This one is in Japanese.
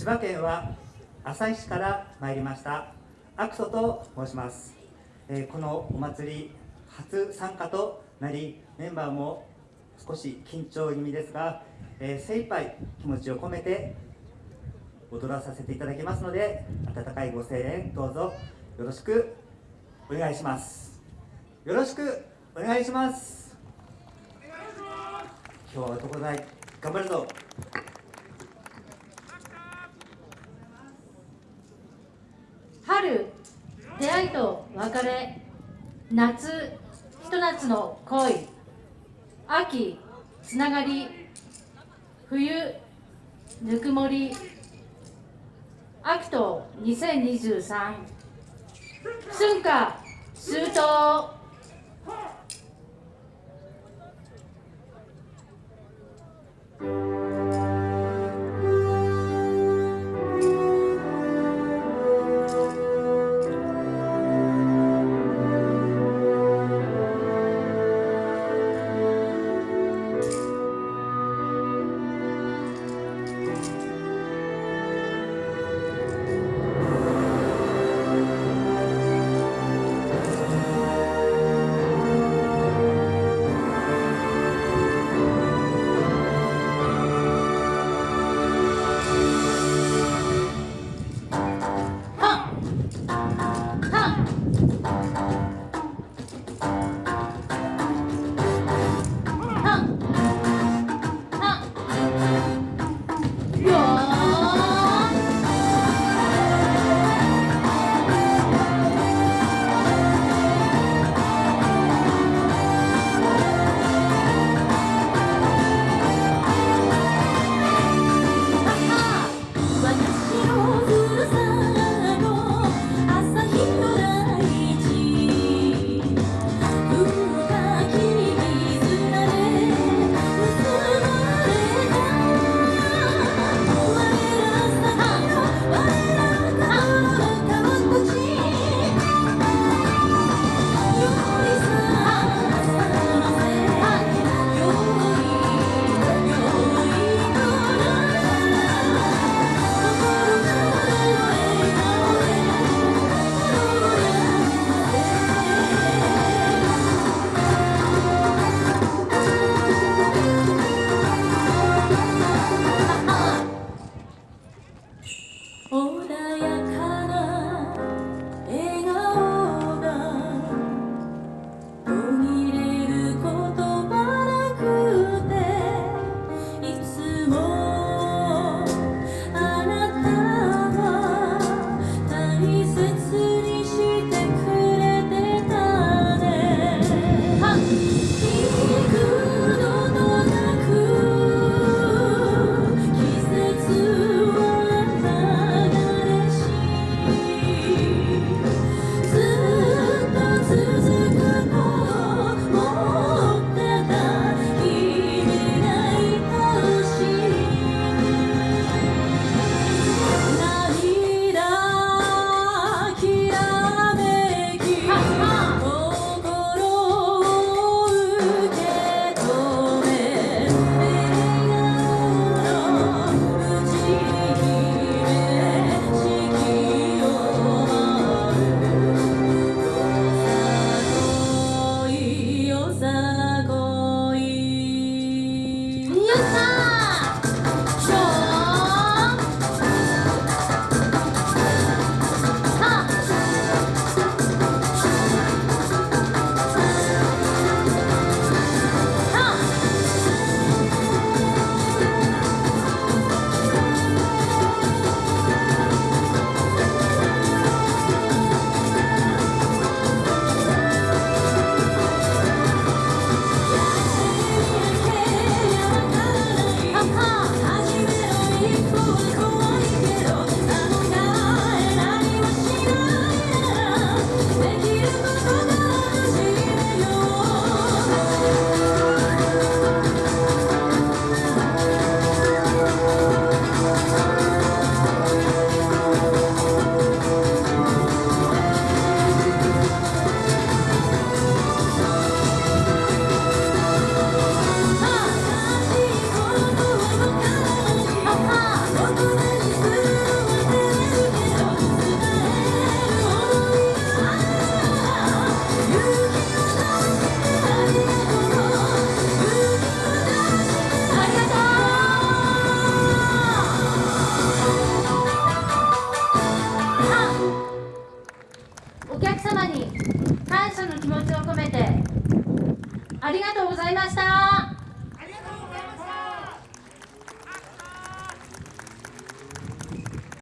千葉県は旭市から参りましたアクソと申します、えー、このお祭り初参加となりメンバーも少し緊張気味ですが、えー、精一杯気持ちを込めて踊らさせていただきますので温かいご声援どうぞよろしくお願いします。よろしくお願いします。今日は男大頑張るぞ春出会いと別れ夏ひと夏の恋秋つながり冬ぬくもり秋と2023春夏秋冬。気持ちを込めて。ありがとうございました。